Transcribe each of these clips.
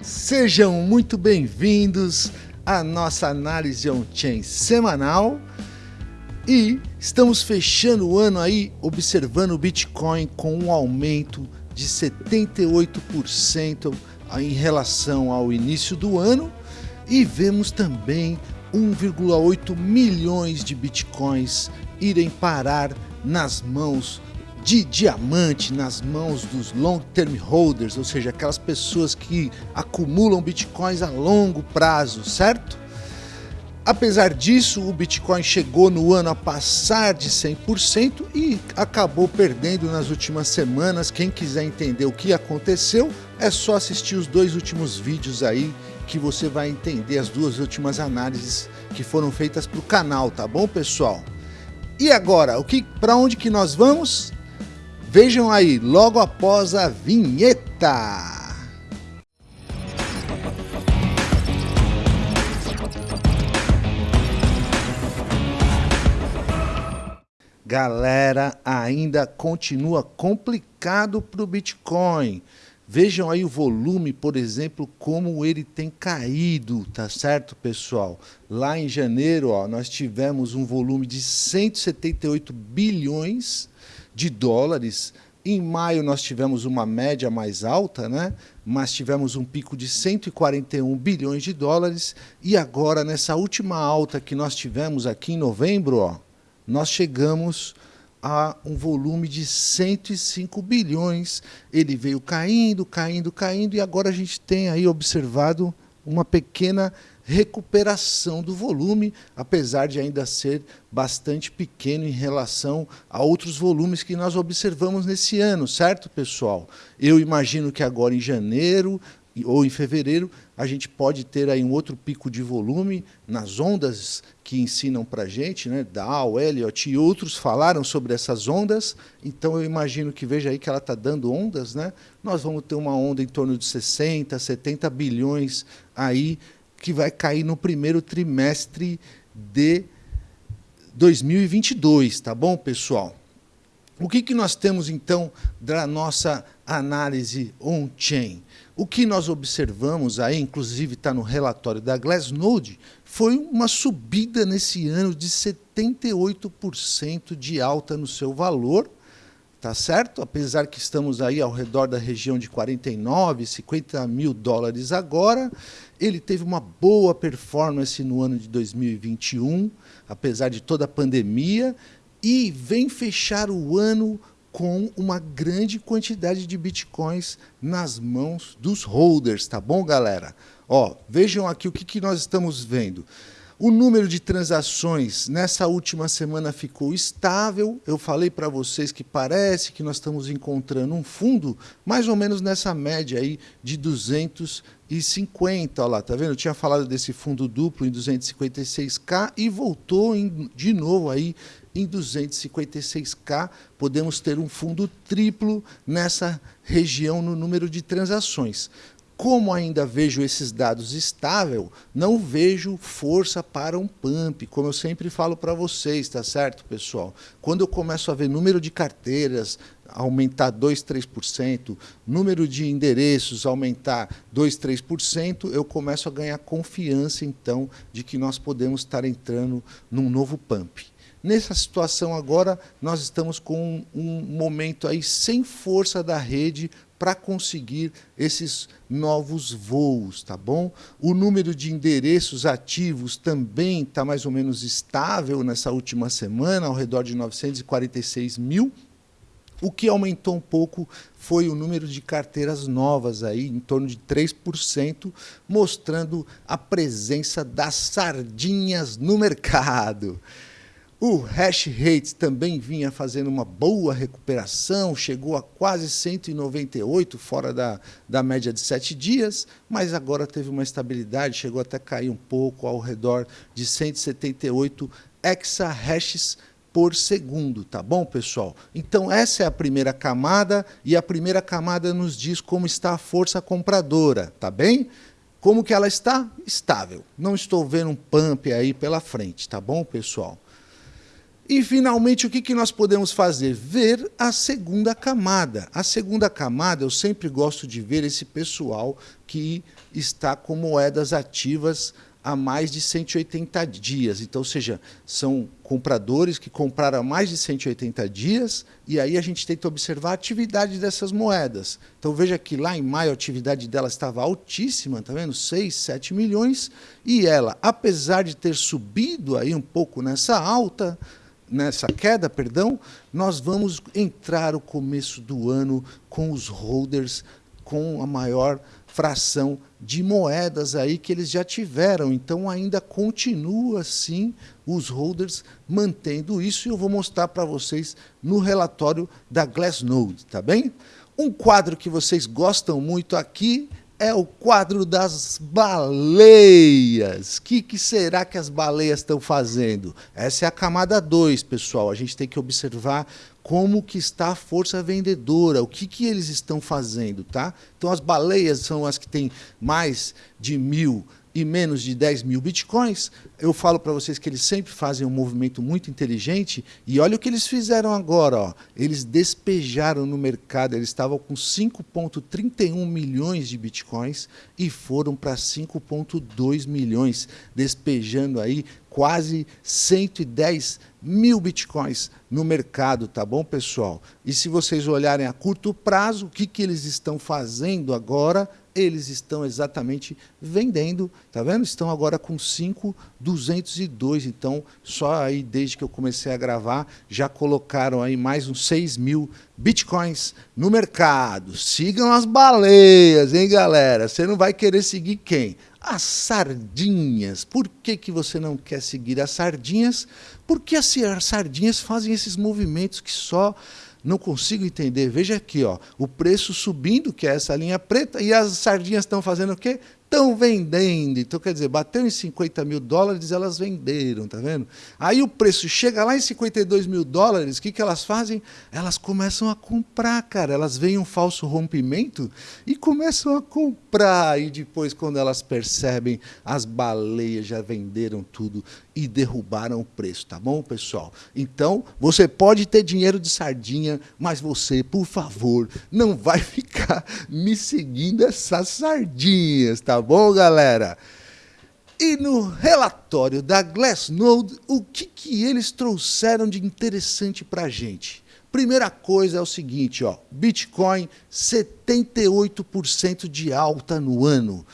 Sejam muito bem-vindos à nossa análise on-chain semanal. E estamos fechando o ano aí observando o Bitcoin com um aumento de 78% em relação ao início do ano. E vemos também 1,8 milhões de Bitcoins irem parar nas mãos de diamante nas mãos dos long term holders, ou seja, aquelas pessoas que acumulam bitcoins a longo prazo, certo? Apesar disso, o Bitcoin chegou no ano a passar de 100% e acabou perdendo nas últimas semanas. Quem quiser entender o que aconteceu, é só assistir os dois últimos vídeos aí que você vai entender as duas últimas análises que foram feitas para o canal, tá bom, pessoal? E agora, o que, para onde que nós vamos? Vejam aí, logo após a vinheta. Galera, ainda continua complicado para o Bitcoin. Vejam aí o volume, por exemplo, como ele tem caído, tá certo, pessoal? Lá em janeiro, ó, nós tivemos um volume de 178 bilhões de dólares. Em maio nós tivemos uma média mais alta, né? mas tivemos um pico de 141 bilhões de dólares. E agora, nessa última alta que nós tivemos aqui em novembro, ó, nós chegamos a um volume de 105 bilhões. Ele veio caindo, caindo, caindo, e agora a gente tem aí observado uma pequena recuperação do volume, apesar de ainda ser bastante pequeno em relação a outros volumes que nós observamos nesse ano, certo, pessoal? Eu imagino que agora em janeiro ou em fevereiro a gente pode ter aí um outro pico de volume nas ondas que ensinam para a gente, né? Dow, Elliott e outros falaram sobre essas ondas, então eu imagino que veja aí que ela está dando ondas, né? Nós vamos ter uma onda em torno de 60, 70 bilhões aí que vai cair no primeiro trimestre de 2022, tá bom, pessoal? O que, que nós temos, então, da nossa análise on-chain? O que nós observamos aí, inclusive está no relatório da Glassnode, foi uma subida nesse ano de 78% de alta no seu valor, tá certo? Apesar que estamos aí ao redor da região de 49, 50 mil dólares agora, ele teve uma boa performance no ano de 2021, apesar de toda a pandemia, e vem fechar o ano com uma grande quantidade de bitcoins nas mãos dos holders, tá bom, galera? Ó, vejam aqui o que, que nós estamos vendo. O número de transações nessa última semana ficou estável. Eu falei para vocês que parece que nós estamos encontrando um fundo mais ou menos nessa média aí de 250. Olha lá, tá vendo? Eu tinha falado desse fundo duplo em 256k e voltou em, de novo aí em 256k. Podemos ter um fundo triplo nessa região no número de transações. Como ainda vejo esses dados estável, não vejo força para um pump, como eu sempre falo para vocês, tá certo, pessoal? Quando eu começo a ver número de carteiras aumentar 2, 3%, número de endereços aumentar 2, 3%, eu começo a ganhar confiança, então, de que nós podemos estar entrando num novo pump. Nessa situação agora, nós estamos com um momento aí sem força da rede para conseguir esses novos voos, tá bom? O número de endereços ativos também está mais ou menos estável nessa última semana, ao redor de 946 mil. O que aumentou um pouco foi o número de carteiras novas, aí, em torno de 3%, mostrando a presença das sardinhas no mercado. O hash rate também vinha fazendo uma boa recuperação, chegou a quase 198, fora da, da média de 7 dias, mas agora teve uma estabilidade, chegou até a cair um pouco, ao redor de 178 exahashes por segundo, tá bom, pessoal? Então essa é a primeira camada, e a primeira camada nos diz como está a força compradora, tá bem? Como que ela está? Estável. Não estou vendo um pump aí pela frente, tá bom, pessoal? E, finalmente, o que, que nós podemos fazer? Ver a segunda camada. A segunda camada, eu sempre gosto de ver esse pessoal que está com moedas ativas há mais de 180 dias. Então, ou seja, são compradores que compraram há mais de 180 dias e aí a gente tenta observar a atividade dessas moedas. Então, veja que lá em maio a atividade dela estava altíssima, tá vendo? 6, 7 milhões e ela, apesar de ter subido aí um pouco nessa alta, nessa queda, perdão, nós vamos entrar o começo do ano com os holders com a maior fração de moedas aí que eles já tiveram. Então ainda continua assim os holders mantendo isso e eu vou mostrar para vocês no relatório da Glassnode, tá bem? Um quadro que vocês gostam muito aqui é o quadro das baleias. O que, que, será que as baleias estão fazendo? Essa é a camada 2, pessoal. A gente tem que observar como que está a força vendedora, o que, que eles estão fazendo. Tá? Então, as baleias são as que têm mais de mil e menos de 10 mil bitcoins, eu falo para vocês que eles sempre fazem um movimento muito inteligente e olha o que eles fizeram agora. Ó. Eles despejaram no mercado, eles estavam com 5,31 milhões de bitcoins e foram para 5,2 milhões, despejando aí quase 110 mil bitcoins no mercado, tá bom, pessoal? E se vocês olharem a curto prazo, o que, que eles estão fazendo agora? Eles estão exatamente vendendo, tá vendo? Estão agora com 5,202, então só aí desde que eu comecei a gravar, já colocaram aí mais uns 6 mil bitcoins no mercado. Sigam as baleias, hein, galera? Você não vai querer seguir quem? As sardinhas. Por que, que você não quer seguir as sardinhas? Porque as sardinhas fazem esses movimentos que só não consigo entender. Veja aqui, ó, o preço subindo, que é essa linha preta, e as sardinhas estão fazendo o quê? Estão vendendo. Então, quer dizer, bateu em 50 mil dólares, elas venderam, tá vendo? Aí o preço chega lá em 52 mil dólares, o que, que elas fazem? Elas começam a comprar, cara. Elas veem um falso rompimento e começam a comprar. E depois, quando elas percebem, as baleias já venderam tudo e derrubaram o preço, tá bom, pessoal? Então, você pode ter dinheiro de sardinha, mas você, por favor, não vai ficar me seguindo essas sardinhas, tá bom, galera? E no relatório da Glassnode, o que, que eles trouxeram de interessante para a gente? Primeira coisa é o seguinte, ó, Bitcoin 78% de alta no ano.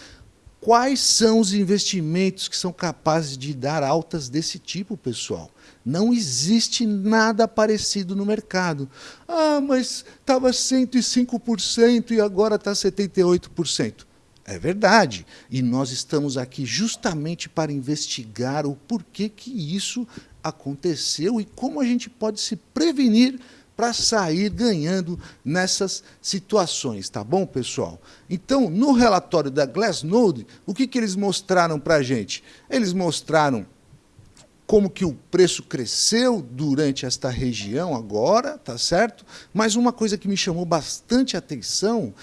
Quais são os investimentos que são capazes de dar altas desse tipo, pessoal? Não existe nada parecido no mercado. Ah, mas estava 105% e agora está 78%. É verdade. E nós estamos aqui justamente para investigar o porquê que isso aconteceu e como a gente pode se prevenir para sair ganhando nessas situações, tá bom, pessoal? Então, no relatório da Glassnode, o que, que eles mostraram para a gente? Eles mostraram como que o preço cresceu durante esta região agora, tá certo? Mas uma coisa que me chamou bastante atenção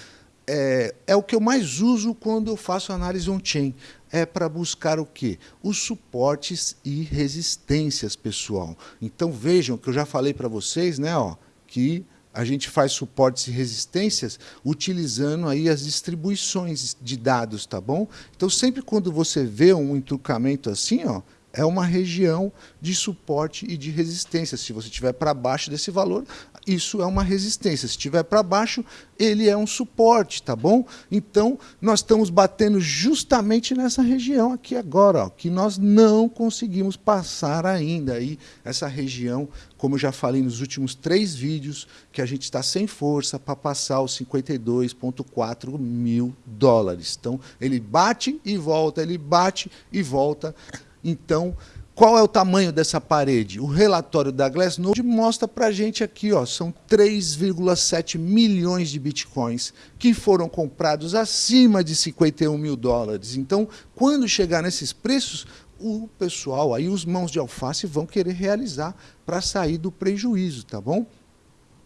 é, é o que eu mais uso quando eu faço análise on-chain. É para buscar o quê? Os suportes e resistências, pessoal. Então vejam que eu já falei para vocês, né, ó, que a gente faz suportes e resistências utilizando aí as distribuições de dados, tá bom? Então sempre quando você vê um entrucamento assim, ó, é uma região de suporte e de resistência. Se você estiver para baixo desse valor, isso é uma resistência. Se estiver para baixo, ele é um suporte, tá bom? Então, nós estamos batendo justamente nessa região aqui agora, ó, que nós não conseguimos passar ainda. Aí, essa região, como eu já falei nos últimos três vídeos, que a gente está sem força para passar os 52,4 mil dólares. Então, ele bate e volta, ele bate e volta. Então, qual é o tamanho dessa parede? O relatório da Glassnode mostra para a gente aqui, ó, são 3,7 milhões de bitcoins que foram comprados acima de 51 mil dólares. Então, quando chegar nesses preços, o pessoal, aí os mãos de alface vão querer realizar para sair do prejuízo, tá bom?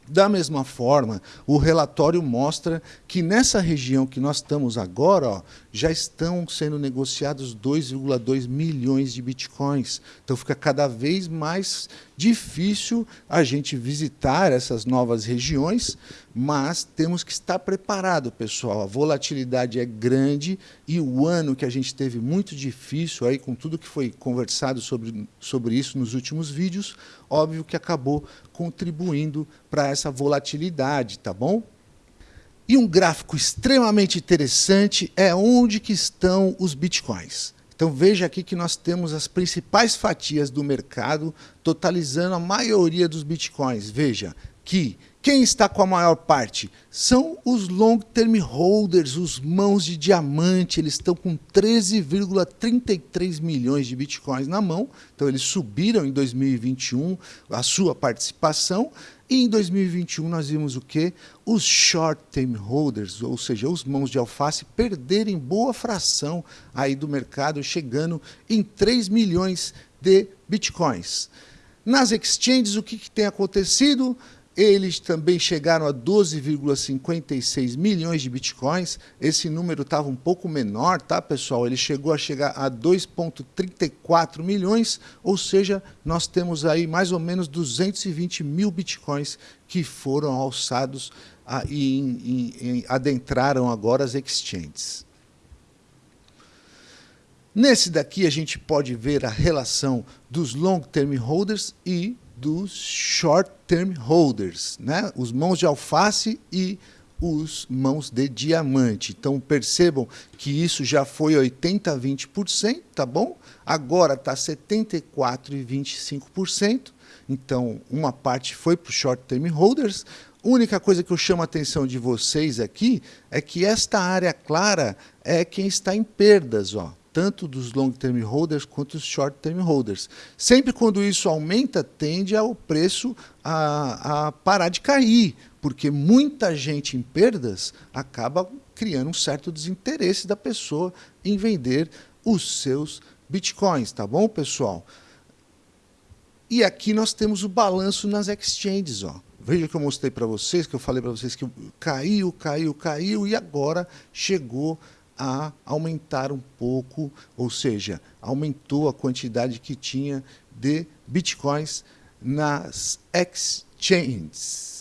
Da mesma forma, o relatório mostra que nessa região que nós estamos agora, ó, já estão sendo negociados 2,2 milhões de bitcoins. Então fica cada vez mais difícil a gente visitar essas novas regiões, mas temos que estar preparado, pessoal. A volatilidade é grande e o ano que a gente teve muito difícil aí com tudo que foi conversado sobre, sobre isso nos últimos vídeos, óbvio que acabou contribuindo para essa volatilidade, tá bom? E um gráfico extremamente interessante é onde que estão os bitcoins. Então veja aqui que nós temos as principais fatias do mercado, totalizando a maioria dos bitcoins. Veja que quem está com a maior parte? São os long term holders, os mãos de diamante, eles estão com 13,33 milhões de bitcoins na mão, então eles subiram em 2021 a sua participação, e em 2021 nós vimos o quê? Os short term holders, ou seja, os mãos de alface, perderem boa fração aí do mercado, chegando em 3 milhões de bitcoins. Nas exchanges, o que, que tem acontecido? Eles também chegaram a 12,56 milhões de bitcoins. Esse número estava um pouco menor, tá, pessoal? Ele chegou a chegar a 2,34 milhões, ou seja, nós temos aí mais ou menos 220 mil bitcoins que foram alçados e, e, adentraram agora as exchanges. Nesse daqui a gente pode ver a relação dos long term holders e dos short-term holders, né? os mãos de alface e os mãos de diamante. Então percebam que isso já foi 80 a 20%, tá bom? Agora está 74 e 25%. Então uma parte foi para os short-term holders. A única coisa que eu chamo a atenção de vocês aqui é que esta área clara é quem está em perdas, ó tanto dos long term holders quanto dos short term holders. Sempre quando isso aumenta, tende ao preço a, a parar de cair, porque muita gente em perdas acaba criando um certo desinteresse da pessoa em vender os seus bitcoins, tá bom, pessoal? E aqui nós temos o balanço nas exchanges, ó. Veja que eu mostrei para vocês, que eu falei para vocês que caiu, caiu, caiu e agora chegou a aumentar um pouco, ou seja, aumentou a quantidade que tinha de bitcoins nas exchanges.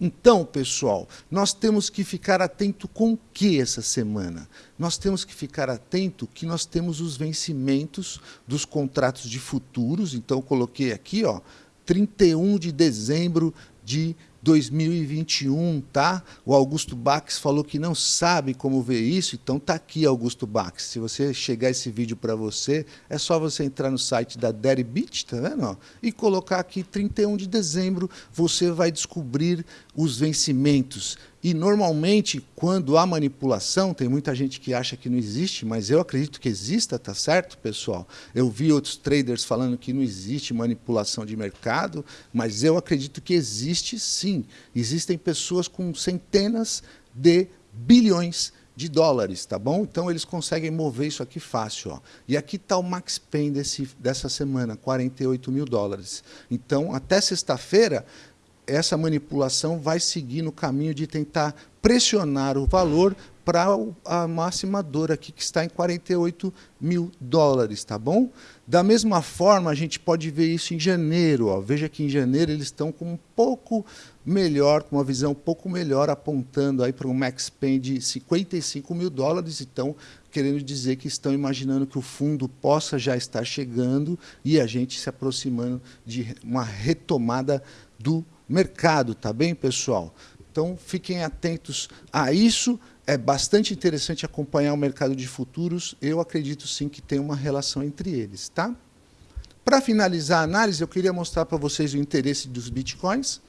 Então, pessoal, nós temos que ficar atento com o que essa semana? Nós temos que ficar atento que nós temos os vencimentos dos contratos de futuros, então coloquei aqui, ó, 31 de dezembro de 2021, tá? O Augusto Bax falou que não sabe como ver isso, então tá aqui Augusto Bax. Se você chegar esse vídeo para você, é só você entrar no site da Deribit, tá vendo? E colocar aqui 31 de dezembro, você vai descobrir os vencimentos. E normalmente, quando há manipulação, tem muita gente que acha que não existe, mas eu acredito que exista, tá certo, pessoal? Eu vi outros traders falando que não existe manipulação de mercado, mas eu acredito que existe sim. Existem pessoas com centenas de bilhões de dólares, tá bom? Então eles conseguem mover isso aqui fácil. Ó. E aqui está o Max Pain desse, dessa semana, 48 mil dólares. Então, até sexta-feira, essa manipulação vai seguir no caminho de tentar pressionar o valor para a máxima dor aqui, que está em 48 mil dólares, tá bom? Da mesma forma, a gente pode ver isso em janeiro. Ó. Veja que em janeiro eles estão com um pouco melhor, com uma visão um pouco melhor, apontando aí para um max pain de 55 mil dólares. Então, querendo dizer que estão imaginando que o fundo possa já estar chegando e a gente se aproximando de uma retomada do tá bem, pessoal? Então, fiquem atentos a isso. É bastante interessante acompanhar o mercado de futuros. Eu acredito sim que tem uma relação entre eles, tá? Para finalizar a análise, eu queria mostrar para vocês o interesse dos bitcoins.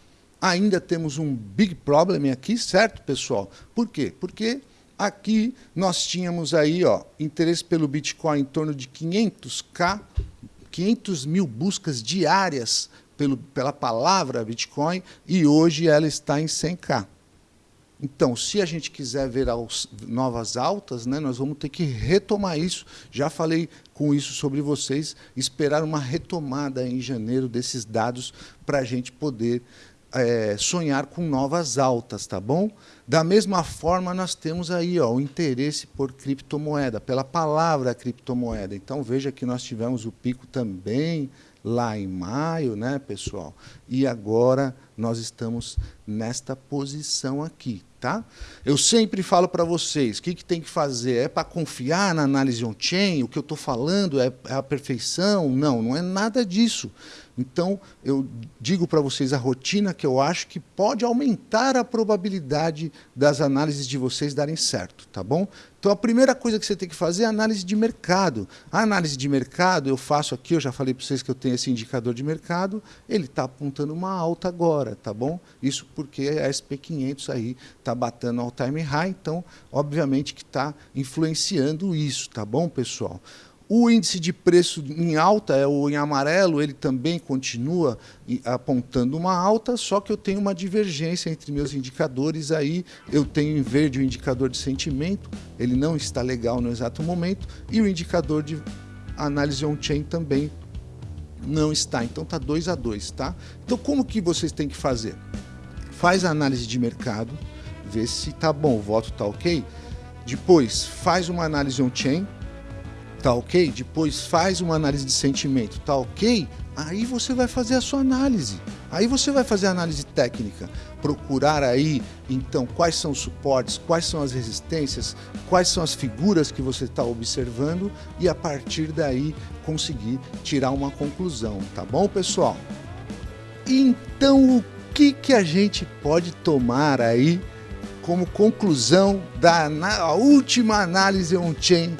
Ainda temos um big problem aqui, certo, pessoal? Por quê? Porque aqui nós tínhamos aí, ó, interesse pelo Bitcoin em torno de 500k, 500 mil buscas diárias pelo, pela palavra Bitcoin e hoje ela está em 100K. Então, se a gente quiser ver as novas altas, né, nós vamos ter que retomar isso. Já falei com isso sobre vocês, esperar uma retomada em janeiro desses dados para a gente poder é, sonhar com novas altas, tá bom? Da mesma forma, nós temos aí ó, o interesse por criptomoeda, pela palavra criptomoeda. Então, veja que nós tivemos o pico também lá em maio, né, pessoal? E agora nós estamos nesta posição aqui, tá? Eu sempre falo para vocês, o que, que tem que fazer? É para confiar na análise on-chain? O que eu estou falando é, é a perfeição? Não, não é nada disso. Então, eu digo para vocês a rotina que eu acho que pode aumentar a probabilidade das análises de vocês darem certo, tá bom? Então, a primeira coisa que você tem que fazer é análise de mercado. A análise de mercado, eu faço aqui, eu já falei para vocês que eu tenho esse indicador de mercado, ele está apontando uma alta agora, tá bom? Isso porque a SP500 aí está batendo all time high, então, obviamente que está influenciando isso, tá bom, pessoal? O índice de preço em alta, é o em amarelo, ele também continua apontando uma alta, só que eu tenho uma divergência entre meus indicadores aí. Eu tenho em verde o indicador de sentimento, ele não está legal no exato momento, e o indicador de análise on-chain também não está. Então está 2 a 2, tá? Então como que vocês têm que fazer? Faz a análise de mercado, vê se está bom, o voto está ok. Depois faz uma análise on-chain, tá ok? Depois faz uma análise de sentimento, tá ok? Aí você vai fazer a sua análise. Aí você vai fazer a análise técnica, procurar aí, então, quais são os suportes, quais são as resistências, quais são as figuras que você está observando e a partir daí conseguir tirar uma conclusão, tá bom, pessoal? Então, o que, que a gente pode tomar aí como conclusão da última análise on-chain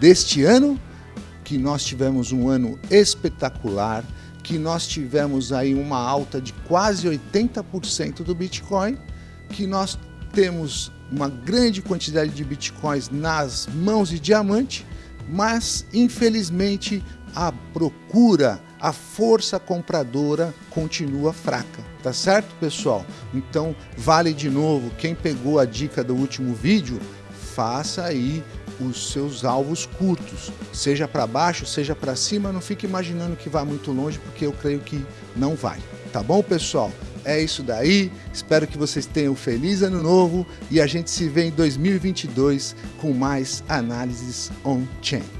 deste ano, que nós tivemos um ano espetacular, que nós tivemos aí uma alta de quase 80% do Bitcoin, que nós temos uma grande quantidade de Bitcoins nas mãos de diamante, mas infelizmente a procura, a força compradora continua fraca, tá certo, pessoal? Então, vale de novo, quem pegou a dica do último vídeo, faça aí os seus alvos curtos, seja para baixo, seja para cima, não fique imaginando que vai muito longe, porque eu creio que não vai. Tá bom, pessoal? É isso daí, espero que vocês tenham um feliz ano novo e a gente se vê em 2022 com mais análises on-chain.